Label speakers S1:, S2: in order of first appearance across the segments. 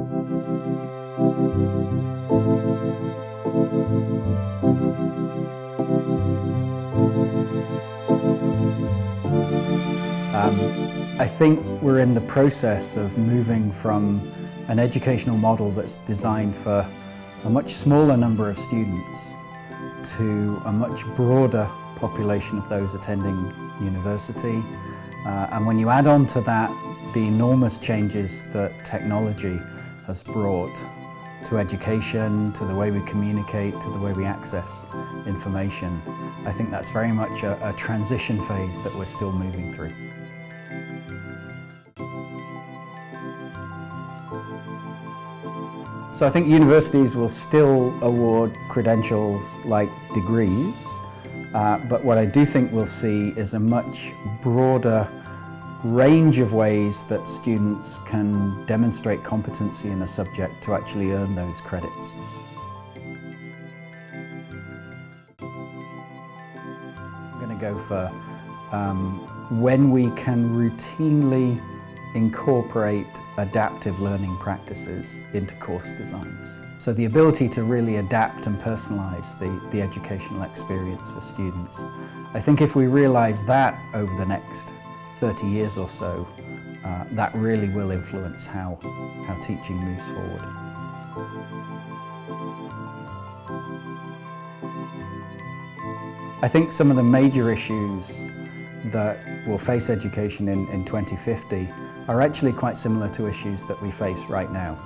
S1: Um, I think we're in the process of moving from an educational model that's designed for a much smaller number of students to a much broader population of those attending university. Uh, and when you add on to that the enormous changes that technology has brought to education, to the way we communicate, to the way we access information, I think that's very much a, a transition phase that we're still moving through. So I think universities will still award credentials like degrees, uh, but what I do think we'll see is a much broader range of ways that students can demonstrate competency in a subject to actually earn those credits. I'm going to go for um, when we can routinely incorporate adaptive learning practices into course designs. So the ability to really adapt and personalise the, the educational experience for students. I think if we realise that over the next 30 years or so, uh, that really will influence how, how teaching moves forward. I think some of the major issues that will face education in, in 2050 are actually quite similar to issues that we face right now.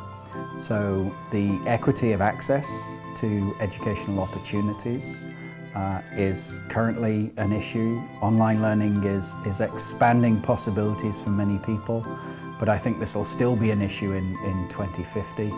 S1: So the equity of access to educational opportunities uh, is currently an issue. Online learning is, is expanding possibilities for many people, but I think this will still be an issue in, in 2050.